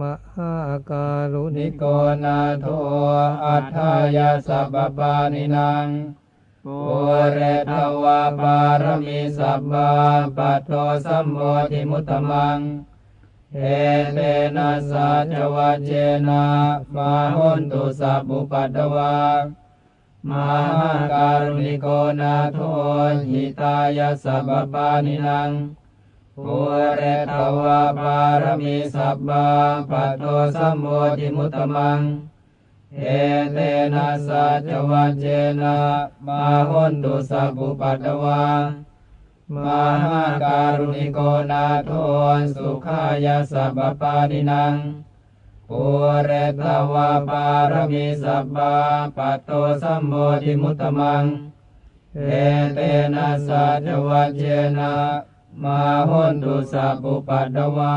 มหาการุณินิโกโกนาโทอัฏฐายาสัพปานินังปุเรตวาปารมีสัพพะปัตโตสัมโมทิมุตมัง เอเตนะสัจวัจเจนะมาหุนตุสัพพุปัตตวามหาการุณิโกนาโทหิตายาสัพปานินัง ปุเรตวาปารมีสัพพะปัตโตสัมโมทิมุตตมัง เอเตนะสัจวัจเจนะมาหุนตุสัพพุปัตตวามหาการุณิโกนาโทสุขายาสัพปานินังปุเรตวาปารมีสัพพะปัตโตสัมโมทิมุตตมัง เอเตนะสัจวัจเจนะ มาหุนตุสัพพุปัตตวา